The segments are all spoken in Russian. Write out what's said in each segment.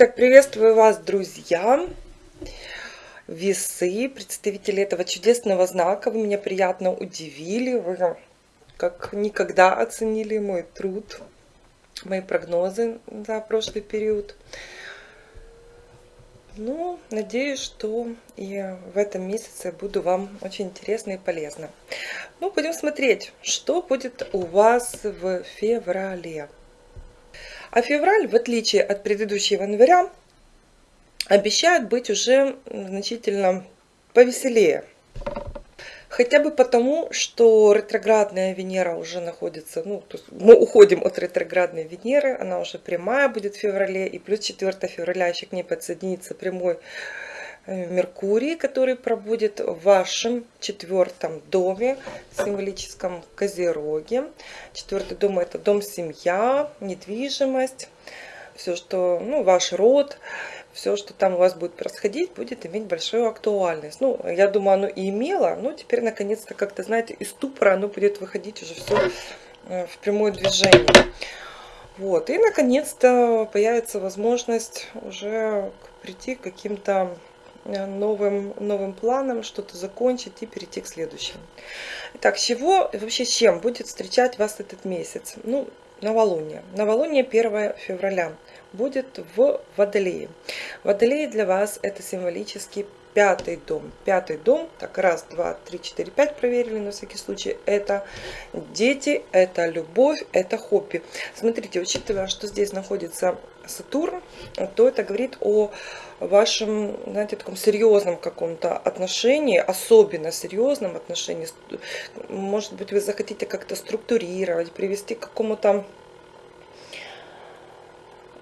Так, приветствую вас, друзья, весы, представители этого чудесного знака. Вы меня приятно удивили, вы как никогда оценили мой труд, мои прогнозы за прошлый период. Ну, надеюсь, что и в этом месяце буду вам очень интересно и полезно. Ну, будем смотреть, что будет у вас в феврале. А февраль, в отличие от предыдущего января, обещает быть уже значительно повеселее. Хотя бы потому, что ретроградная Венера уже находится, ну, то есть мы уходим от ретроградной Венеры, она уже прямая будет в феврале, и плюс 4 февраля еще к ней подсоединится прямой Меркурий, который пробудет в вашем четвертом доме, символическом Козероге. Четвертый дом это дом семья, недвижимость, все, что, ну, ваш род, все, что там у вас будет происходить, будет иметь большую актуальность. Ну, я думаю, оно и имело, но теперь, наконец-то, как-то, знаете, из ступора оно будет выходить уже все э, в прямое движение. Вот, и, наконец-то, появится возможность уже прийти к каким-то Э, новым, новым планом, что-то закончить и перейти к следующему. Итак, чего, вообще чем будет встречать вас этот месяц? Ну, новолуние. Новолуние 1 февраля будет в Водолее. Водолей для вас это символический пятый дом. Пятый дом, так раз, два, три, четыре, пять проверили на всякий случай. Это дети, это любовь, это хобби. Смотрите, учитывая, что здесь находится Сатурн, то это говорит о вашем, знаете, таком серьезном каком-то отношении, особенно серьезном отношении. Может быть, вы захотите как-то структурировать, привести к какому-то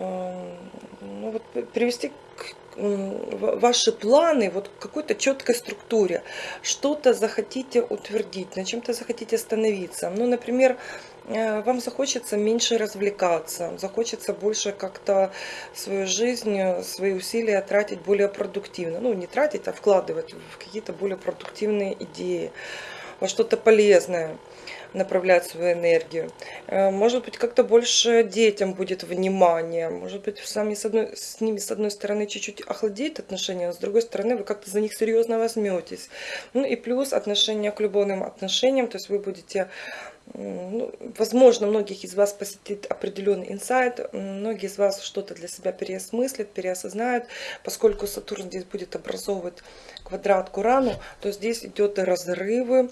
ну, вот, привести к ваши планы вот какой-то четкой структуре. Что-то захотите утвердить, на чем-то захотите остановиться. Ну, например, э, вам захочется меньше развлекаться, захочется больше как-то свою жизнь, свои усилия тратить более продуктивно. Ну, не тратить, а вкладывать в какие-то более продуктивные идеи, во что-то полезное направлять свою энергию. Э, может быть, как-то больше детям будет внимания. Может быть, сами с, одной, с ними, с одной стороны, чуть-чуть охладеет отношения, а с другой стороны, вы как-то за них серьезно возьметесь. Ну и плюс отношения к любовным отношениям, то есть вы будете возможно, многих из вас посетит определенный инсайт, многие из вас что-то для себя переосмыслят, переосознают, поскольку Сатурн здесь будет образовывать квадрат к Урану, то здесь идет разрывы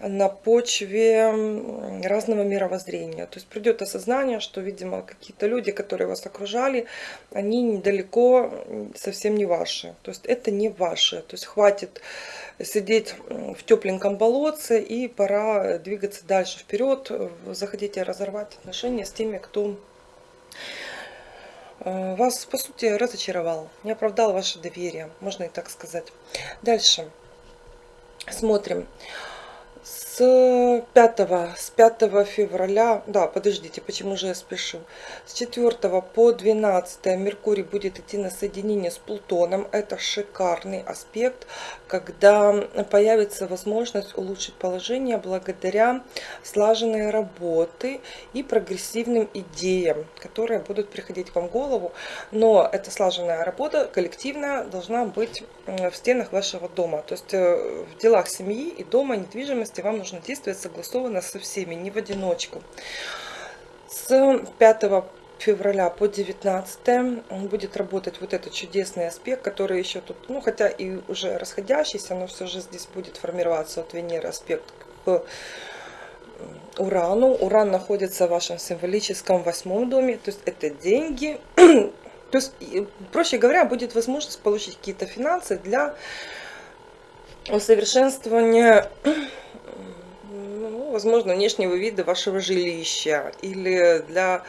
на почве разного мировоззрения. То есть придет осознание, что, видимо, какие-то люди, которые вас окружали, они недалеко совсем не ваши. То есть это не ваши. То есть хватит сидеть в тепленьком болотце и пора двигаться дальше вперед. Захотите разорвать отношения с теми, кто э, вас, по сути, разочаровал, не оправдал ваше доверие, можно и так сказать. Дальше смотрим с 5, с 5 февраля, да, подождите, почему же я спешу, с 4 по 12 Меркурий будет идти на соединение с Плутоном. Это шикарный аспект, когда появится возможность улучшить положение благодаря слаженной работы и прогрессивным идеям, которые будут приходить вам в голову. Но эта слаженная работа коллективная должна быть в стенах вашего дома. То есть э, в делах семьи и дома, недвижимости вам нужно нужно действовать согласованно со всеми, не в одиночку. С 5 февраля по 19 будет работать вот этот чудесный аспект, который еще тут, ну хотя и уже расходящийся, но все же здесь будет формироваться от Венеры аспект к Урану. Уран находится в вашем символическом восьмом доме, то есть это деньги. То есть, проще говоря, будет возможность получить какие-то финансы для усовершенствования возможно, внешнего вида вашего жилища или для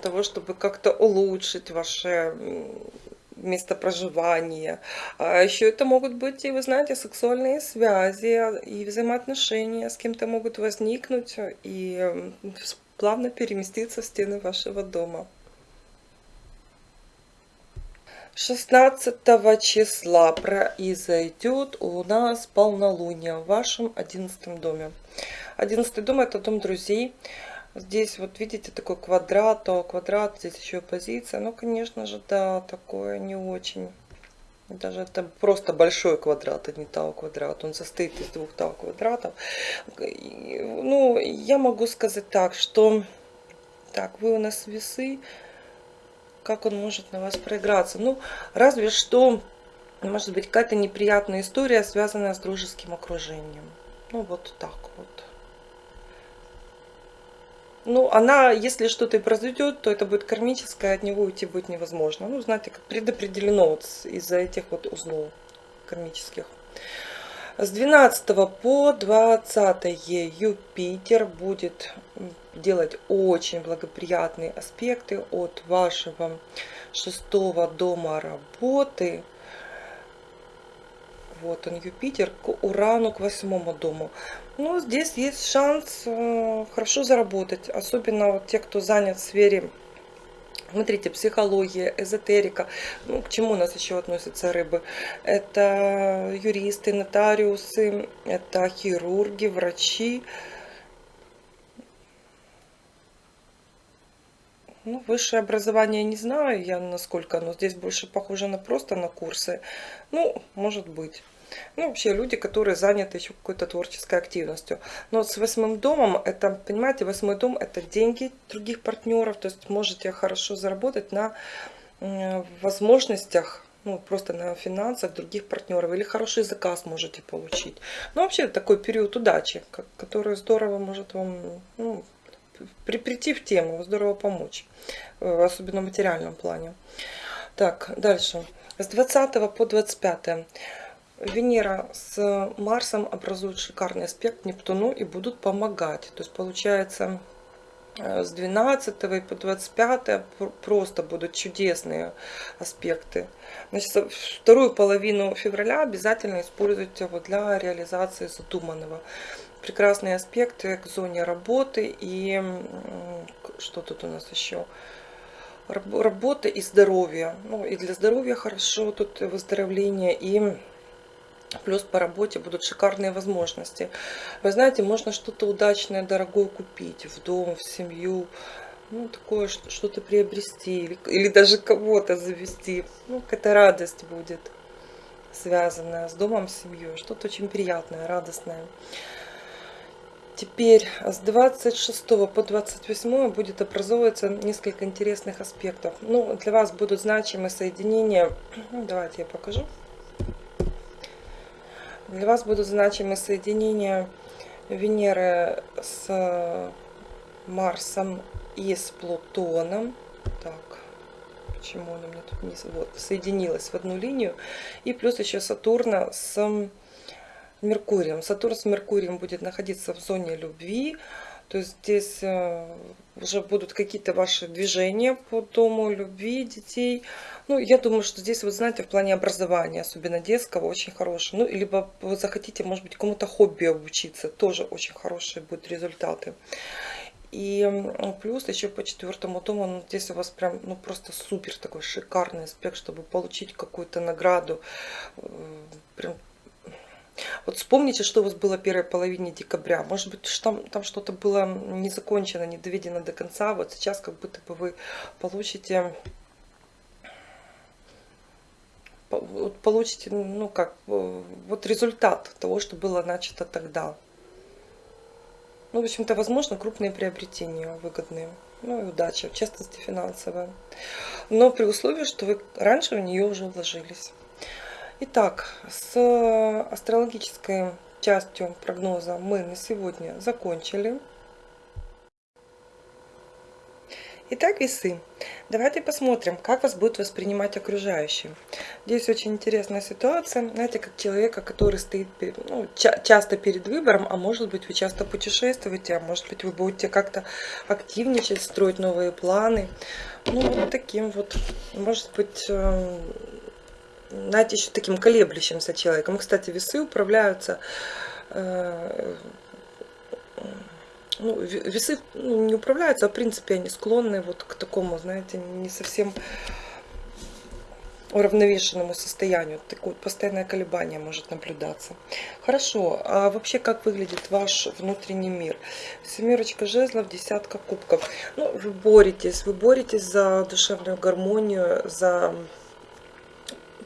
того, чтобы как-то улучшить ваше место проживания. А еще это могут быть и, вы знаете, сексуальные связи и взаимоотношения с кем-то могут возникнуть и плавно переместиться в стены вашего дома. 16 числа произойдет у нас полнолуние в вашем 11 доме. 11 дом это дом друзей, Здесь вот видите такой квадрат, то квадрат, здесь еще позиция. Ну, конечно же, да, такое не очень. Даже это просто большой квадрат, а не тау квадрат. Он состоит из двух тау квадратов. Ну, я могу сказать так, что... Так, вы у нас весы. Как он может на вас проиграться? Ну, разве что, может быть, какая-то неприятная история, связанная с дружеским окружением. Ну, вот так вот. Ну, она, если что-то и произойдет, то это будет кармическое, от него уйти будет невозможно. Ну, знаете, как предопределено вот из-за этих вот узлов кармических. С 12 по 20 Юпитер будет делать очень благоприятные аспекты от вашего шестого дома работы вот он, Юпитер, к Урану, к восьмому дому. Ну, здесь есть шанс э, хорошо заработать. Особенно вот те, кто занят в сфере Смотрите, психология, эзотерика. Ну, к чему у нас еще относятся рыбы? Это юристы, нотариусы, это хирурги, врачи. Ну, высшее образование не знаю я, насколько оно. Здесь больше похоже на просто на курсы. Ну, может быть. Ну, вообще люди, которые заняты еще какой-то творческой активностью. Но с восьмым домом, это, понимаете, восьмой дом это деньги других партнеров. То есть можете хорошо заработать на возможностях ну, просто на финансах других партнеров, или хороший заказ можете получить. Ну, вообще, такой период удачи, который здорово может вам ну, при, прийти в тему, здорово помочь, э, особенно в материальном плане. Так, дальше. С 20 по 25 Венера с Марсом образуют шикарный аспект Нептуну и будут помогать. То есть получается э, с 12 по 25 просто будут чудесные аспекты. Значит, вторую половину февраля обязательно используйте вот для реализации задуманного. Прекрасные аспекты к зоне работы и что тут у нас еще? Работа и здоровье. Ну и для здоровья хорошо тут выздоровление и Плюс по работе будут шикарные возможности. Вы знаете, можно что-то удачное, дорогое купить в дом, в семью. Ну, такое что-то приобрести. Или, даже кого-то завести. Ну, какая-то радость будет связанная с домом, с семьей. Что-то очень приятное, радостное. Теперь с 26 по 28 будет образовываться несколько интересных аспектов. Ну, для вас будут значимые соединения. Давайте я покажу. Для вас будут значимы соединения Венеры с Марсом и с Плутоном. Так, почему она мне тут не вот, соединилась в одну линию. И плюс еще Сатурна с Меркурием. Сатурн с Меркурием будет находиться в зоне любви. То есть здесь э, уже будут какие-то ваши движения по дому любви детей. Ну, я думаю, что здесь, вот знаете, в плане образования, особенно детского, очень хорошее. Ну, либо вы захотите, может быть, кому-то хобби обучиться, тоже очень хорошие будут результаты. И плюс еще по четвертому дому, ну, здесь у вас прям, ну, просто супер такой шикарный аспект, чтобы получить какую-то награду. Э, прям вот вспомните, что у вас было первой половине декабря. Может быть, там, там что-то было не закончено, не доведено до конца. Вот сейчас как будто бы вы получите получите, ну как, вот результат того, что было начато тогда. Ну, в общем-то, возможно, крупные приобретения выгодные. Ну и удача, в частности финансовая. Но при условии, что вы раньше в нее уже вложились. Итак, с астрологической частью прогноза мы на сегодня закончили. Итак, весы. Давайте посмотрим, как вас будут воспринимать окружающие. Здесь очень интересная ситуация. Знаете, как человека, который стоит ну, ча часто перед выбором, а может быть вы часто путешествуете, а может быть вы будете как-то активничать, строить новые планы. Ну, таким вот, может быть, эм, знаете, еще таким колеблющимся человеком. Кстати, весы управляются э, ну, весы ну, не управляются, а в принципе они склонны вот к такому, знаете, не совсем уравновешенному состоянию. Такое постоянное колебание может наблюдаться. Хорошо, а вообще как выглядит ваш внутренний мир? Семерочка жезлов, десятка кубков. Ну, вы боретесь, вы боретесь за душевную гармонию, за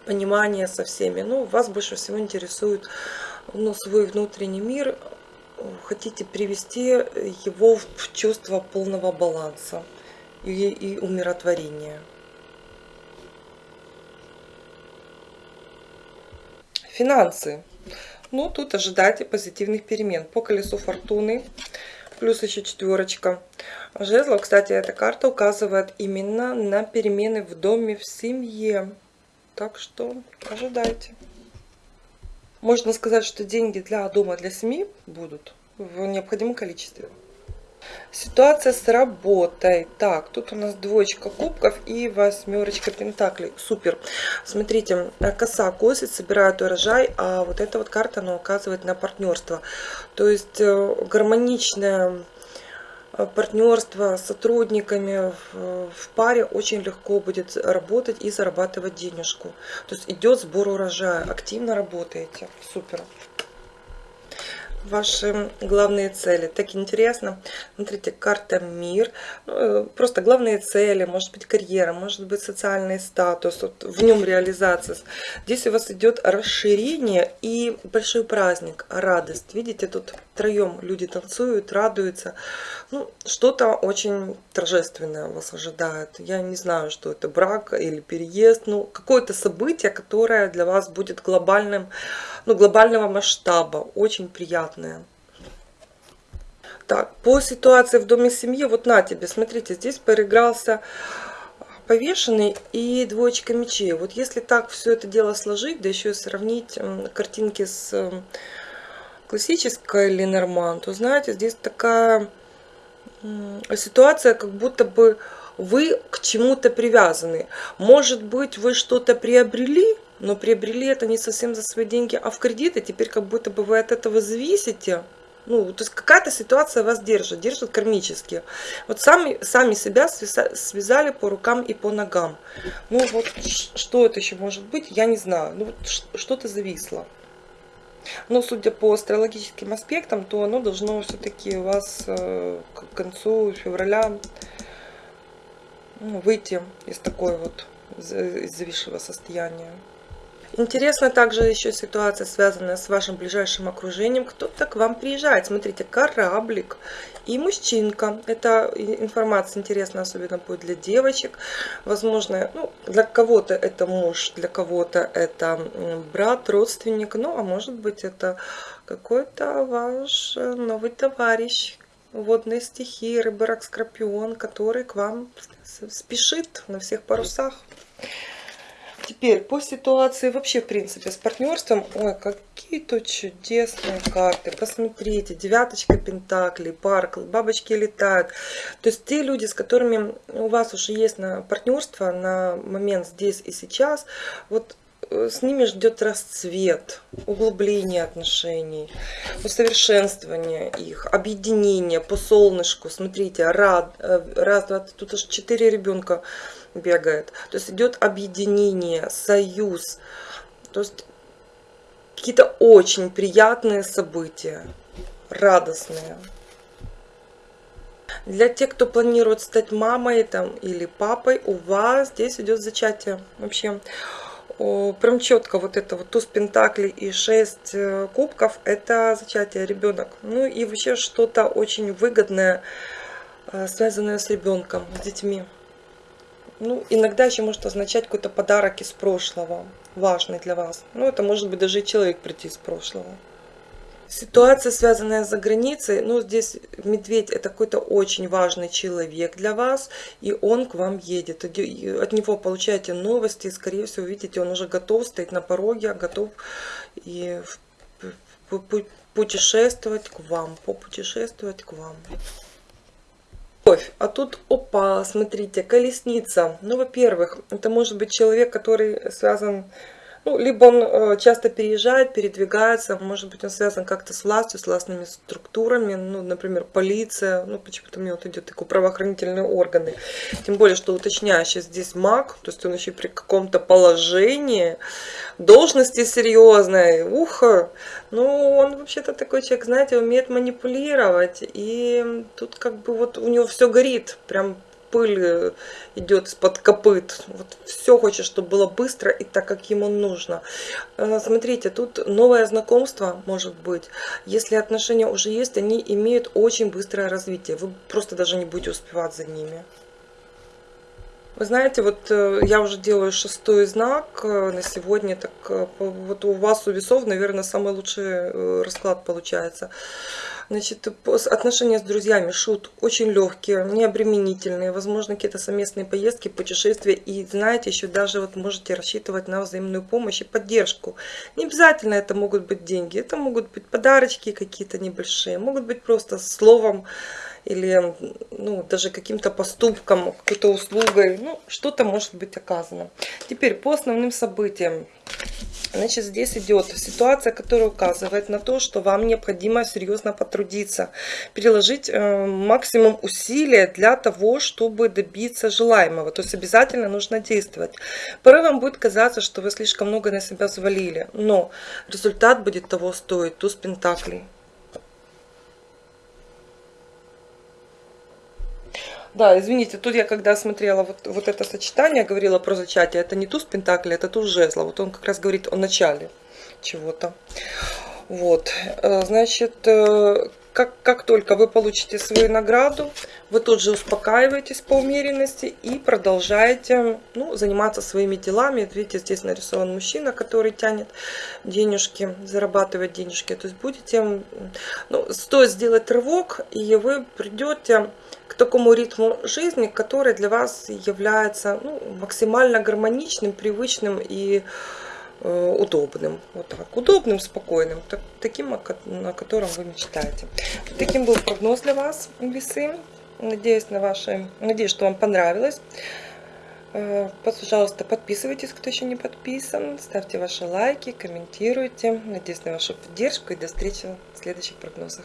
понимание со всеми. Ну, вас больше всего интересует ну, свой внутренний мир. Хотите привести его в чувство полного баланса и, и умиротворения. Финансы. Ну, тут ожидайте позитивных перемен. По колесу фортуны, плюс еще четверочка. Жезлов, кстати, эта карта указывает именно на перемены в доме, в семье. Так что ожидайте. Можно сказать, что деньги для дома, для семьи будут в необходимом количестве. Ситуация с работой. Так, тут у нас двоечка кубков и восьмерочка пентаклей. Супер. Смотрите, э, коса косит, собирает урожай, а вот эта вот карта, она указывает на партнерство. То есть э, гармоничное э, партнерство с сотрудниками в, в паре очень легко будет работать и зарабатывать денежку. То есть идет сбор урожая, активно работаете. Супер ваши главные цели. Так интересно. Смотрите, карта мир. Э, просто главные цели, может быть карьера, может быть социальный статус, вот в нем реализация. Здесь у вас идет расширение и большой праздник, радость. Видите, тут троем люди танцуют, радуются. Ну, что-то очень торжественное вас ожидает. Я не знаю, что это брак или переезд. Ну, какое-то событие, которое для вас будет глобальным, ну, глобального масштаба. Очень приятное. Так, по ситуации в доме семьи, вот на тебе, смотрите, здесь переигрался повешенный и двоечка мечей. Вот если так все это дело сложить, да еще и сравнить картинки с классической Ленорман, то знаете, здесь такая ситуация, как будто бы вы к чему-то привязаны. Может быть, вы что-то приобрели, но приобрели это не совсем за свои деньги, а в кредит, и теперь как будто бы вы от этого зависите. Ну, то есть какая-то ситуация вас держит, держит кармически. Вот сами, сами себя связали по рукам и по ногам. Ну вот, что это еще может быть, я не знаю. Ну, вот что-то зависло. Но судя по астрологическим аспектам, то оно должно все-таки у вас э, к концу февраля ну, выйти из такой вот зависшего состояния. Интересна также еще ситуация, связанная с вашим ближайшим окружением. Кто-то к вам приезжает. Смотрите, кораблик и мужчинка. Эта информация интересна, особенно будет для девочек. Возможно, ну, для кого-то это муж, для кого-то это брат, родственник. Ну, а может быть, это какой-то ваш новый товарищ, водные стихии, рыба, рак, скорпион, который к вам спешит на всех парусах. Теперь по ситуации вообще, в принципе, с партнерством. Ой, какие тут чудесные карты. Посмотрите, девяточка пентаклей, парк, бабочки летают. То есть те люди, с которыми у вас уже есть на партнерство на момент здесь и сейчас, вот с ними ждет расцвет, углубление отношений, усовершенствование их, объединение по солнышку. Смотрите, рад, э, раз, два, тут аж четыре ребенка бегает. То есть идет объединение, союз. То есть какие-то очень приятные события, радостные. Для тех, кто планирует стать мамой там, или папой, у вас здесь идет зачатие. Вообще, прям четко вот это вот туз пентаклей и 6 э, кубков, это зачатие ребенок. Ну и вообще что-то очень выгодное, э, связанное с ребенком, с детьми. Ну, иногда еще может означать какой-то подарок из прошлого, важный для вас. Ну, это может быть даже и человек прийти из прошлого. Ситуация, связанная за границей, ну, здесь медведь это какой-то очень важный человек для вас, и он к вам едет. От него получаете новости, и, скорее всего, видите, он уже готов, стоит на пороге, готов и путешествовать к вам, попутешествовать к вам любовь. А тут, опа, смотрите, колесница. Ну, во-первых, это может быть человек, который связан Ну, либо он э, часто переезжает, передвигается, может быть, он связан как-то с властью, с властными структурами, ну, например, полиция, ну, почему-то мне вот идет такие правоохранительные органы. Тем более, что уточняющий здесь маг, то есть он еще при каком-то положении, должности серьезной, ухо. Ну, он вообще-то такой человек, знаете, умеет манипулировать, и тут как бы вот у него все горит, прям пыль э, идет из-под копыт. Вот все хочет, чтобы было быстро и так, как ему нужно. Э, смотрите, тут новое знакомство может быть. Если отношения уже есть, они имеют очень быстрое развитие. Вы просто даже не будете успевать за ними. Вы знаете, вот э, я уже делаю шестой знак на сегодня, так вот у вас у весов, наверное, самый лучший расклад получается. Значит, отношения с друзьями, шут, очень легкие, необременительные, возможно, какие-то совместные поездки, путешествия. И знаете, еще даже вот можете рассчитывать на взаимную помощь и поддержку. Не обязательно это могут быть деньги, это могут быть подарочки какие-то небольшие, могут быть просто словом или ну, даже каким-то поступком, какой-то услугой. Ну, что-то может быть оказано. Теперь по основным событиям. Значит, здесь идет ситуация, которая указывает на то, что вам необходимо серьезно потрудиться, переложить э, максимум усилия для того, чтобы добиться желаемого. То есть обязательно нужно действовать. Порой вам будет казаться, что вы слишком много на себя завалили, но результат будет того стоить. Туз Пентаклей. Да, извините, тут я когда смотрела вот, вот это сочетание, говорила про зачатие, это не туз пентакли, это туз жезла. Вот он как раз говорит о начале чего-то. Вот, э, значит, э, как, как только вы получите свою награду, вы тут же успокаиваетесь по умеренности и продолжаете ну, заниматься своими делами. Видите, здесь нарисован мужчина, который тянет денежки, зарабатывает денежки. То есть будете, ну, стоит сделать рывок, и вы придете к такому ритму жизни, который для вас является ну, максимально гармоничным, привычным и э, удобным. Вот так. Удобным, спокойным. Так, таким, на котором вы мечтаете. Таким был прогноз для вас, весы. Надеюсь, на ваши, надеюсь, что вам понравилось. Э, пожалуйста, подписывайтесь, кто еще не подписан. Ставьте ваши лайки, комментируйте. Надеюсь на вашу поддержку и до встречи в следующих прогнозах.